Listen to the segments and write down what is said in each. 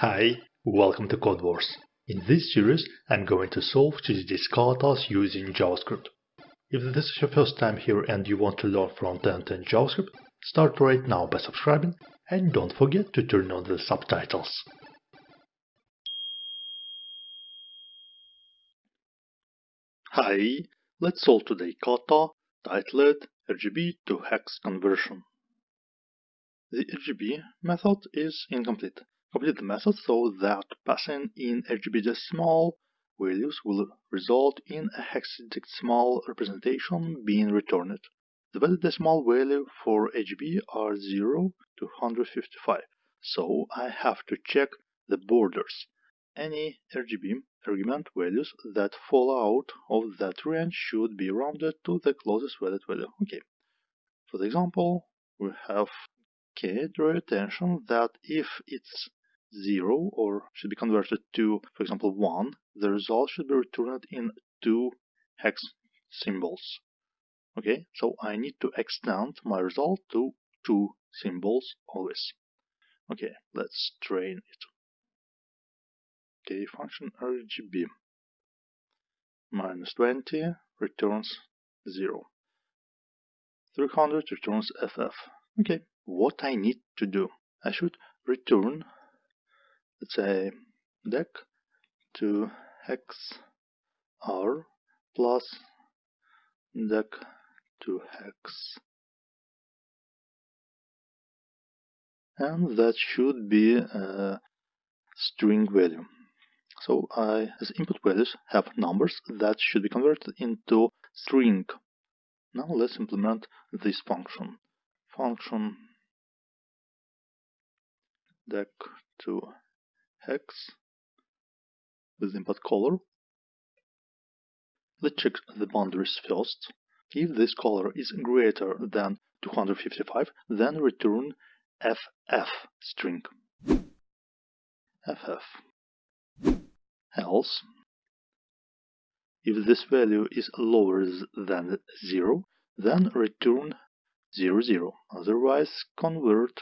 Hi, welcome to Codewars. In this series, I'm going to solve GDD katas using JavaScript. If this is your first time here and you want to learn front-end in JavaScript, start right now by subscribing and don't forget to turn on the subtitles. Hi, let's solve today kata titled RGB to hex conversion. The RGB method is incomplete. Complete the method so that passing in RGB decimal values will result in a hexadecimal representation being returned. The valid decimal value for RGB are 0 to 155, so I have to check the borders. Any RGB argument values that fall out of that range should be rounded to the closest valid value. Okay. For the example, we have okay, draw attention that if it's 0 or should be converted to, for example, 1, the result should be returned in two hex symbols. Okay, so I need to extend my result to two symbols always. Okay, let's train it. Okay, function RGB minus 20 returns 0. 300 returns FF. Okay, what I need to do? I should return let's say dec to hex r plus dec to hex. And that should be a string value. So I as input values have numbers that should be converted into string. Now let's implement this function. Function dec to hex with input color. Let's check the boundaries first. If this color is greater than 255, then return FF string. FF. Else, if this value is lower than 0, then return 00. 0. Otherwise, convert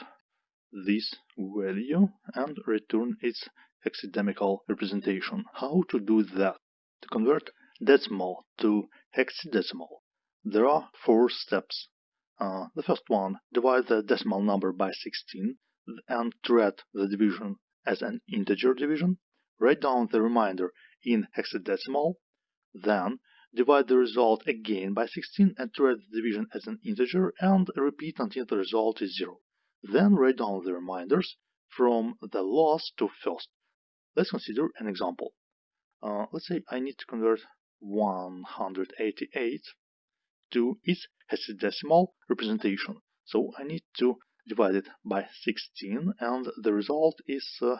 this value and return its hexadecimal representation. How to do that? To convert decimal to hexadecimal, there are four steps. Uh, the first one, divide the decimal number by 16 and treat the division as an integer division. Write down the remainder in hexadecimal. Then divide the result again by 16 and treat the division as an integer and repeat until the result is 0. Then write down the reminders from the last to first. Let's consider an example. Uh, let's say I need to convert 188 to its hexadecimal representation. So I need to divide it by 16 and the result is uh,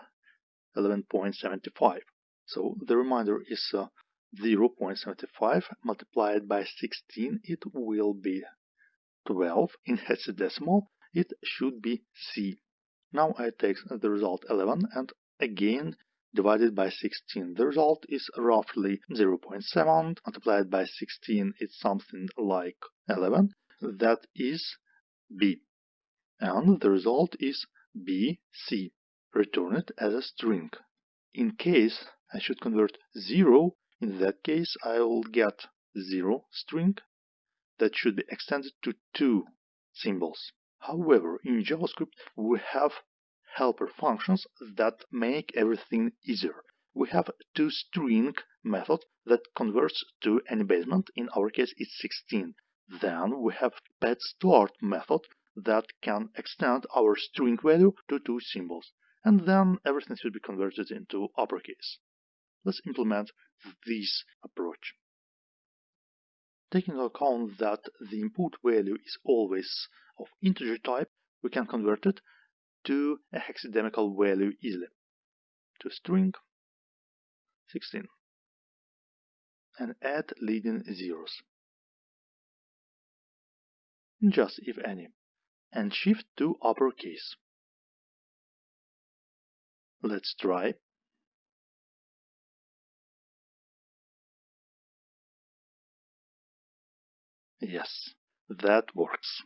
11.75. So the reminder is uh, 0.75 multiplied by 16 it will be 12 in hexadecimal it should be C. Now I take the result 11 and again divided by 16. The result is roughly 0.7 multiplied by 16 it's something like 11. That is B. And the result is BC. Return it as a string. In case I should convert 0, in that case I will get 0 string that should be extended to two symbols. However, in JavaScript we have helper functions that make everything easier. We have toString method that converts to any basement, in our case it's 16. Then we have padStart method that can extend our string value to two symbols. And then everything should be converted into uppercase. Let's implement this approach. Taking into account that the input value is always of integer type, we can convert it to a hexadecimal value easily. To string 16 and add leading zeros. Just if any. And shift to uppercase. Let's try. Yes, that works.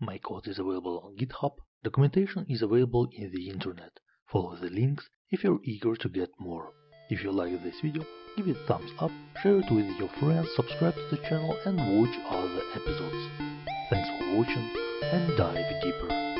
My code is available on GitHub. Documentation is available in the internet. Follow the links if you're eager to get more. If you like this video, give it a thumbs up, share it with your friends, subscribe to the channel and watch other episodes. Thanks for watching and dive deeper.